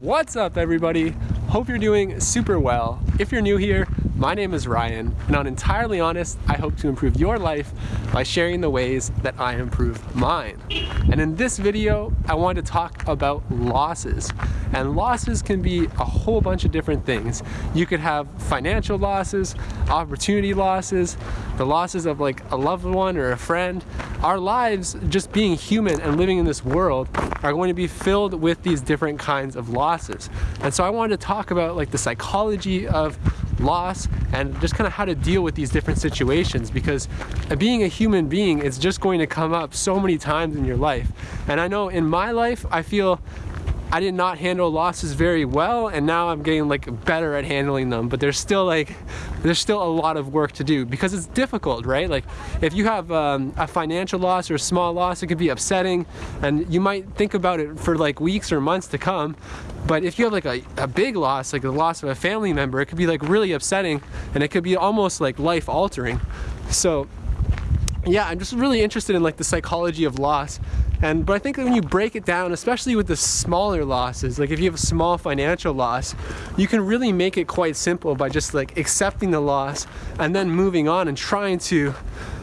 What's up everybody? Hope you're doing super well. If you're new here, my name is Ryan, and on Entirely Honest, I hope to improve your life by sharing the ways that I improve mine. And in this video, I want to talk about losses. And losses can be a whole bunch of different things. You could have financial losses, opportunity losses, the losses of like a loved one or a friend. Our lives, just being human and living in this world, are going to be filled with these different kinds of losses. And so I wanted to talk about like the psychology of loss and just kind of how to deal with these different situations because being a human being is just going to come up so many times in your life. And I know in my life I feel I did not handle losses very well and now I'm getting like better at handling them but there's still like there's still a lot of work to do because it's difficult right? Like if you have um, a financial loss or a small loss it could be upsetting and you might think about it for like weeks or months to come but if you have like a, a big loss like the loss of a family member it could be like really upsetting and it could be almost like life altering so yeah I'm just really interested in like the psychology of loss. And but I think when you break it down, especially with the smaller losses, like if you have a small financial loss, you can really make it quite simple by just like accepting the loss and then moving on and trying to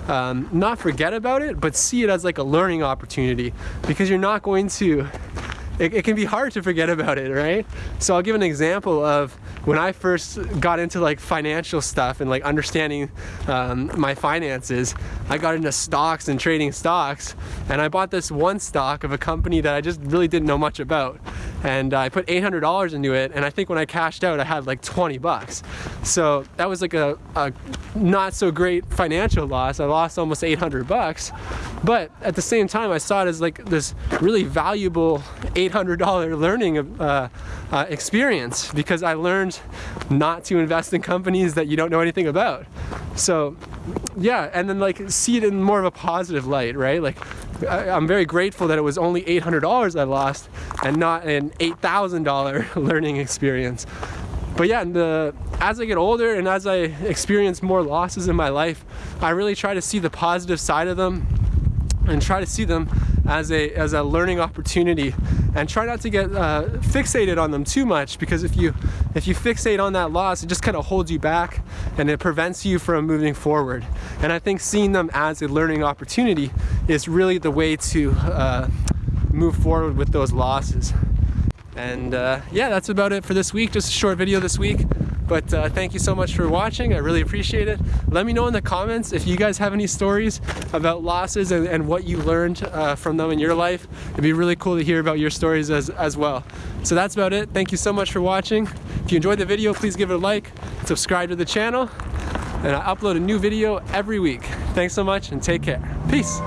um, not forget about it, but see it as like a learning opportunity. Because you're not going to it, it, can be hard to forget about it, right? So I'll give an example of when I first got into like financial stuff and like understanding um, my finances, I got into stocks and trading stocks and I bought this one stock of a company that I just really didn't know much about and I put $800 into it and I think when I cashed out I had like 20 bucks. So that was like a, a not so great financial loss. I lost almost 800 bucks but at the same time I saw it as like this really valuable $800 learning uh, uh, experience because I learned not to invest in companies that you don't know anything about. So yeah, and then like see it in more of a positive light, right? Like I, am very grateful that it was only $800 I lost and not an $8,000 learning experience. But yeah, the, as I get older and as I experience more losses in my life, I really try to see the positive side of them and try to see them as a as a learning opportunity and try not to get uh, fixated on them too much because if you if you fixate on that loss it just kind of holds you back and it prevents you from moving forward. And I think seeing them as a learning opportunity is really the way to uh, move forward with those losses. And uh, yeah that's about it for this week. Just a short video this week but uh, thank you so much for watching. I really appreciate it. Let me know in the comments if you guys have any stories about losses and, and what you learned uh, from them in your life. It'd be really cool to hear about your stories as, as well. So that's about it. Thank you so much for watching. If you enjoyed the video, please give it a like, subscribe to the channel, and I upload a new video every week. Thanks so much and take care. Peace.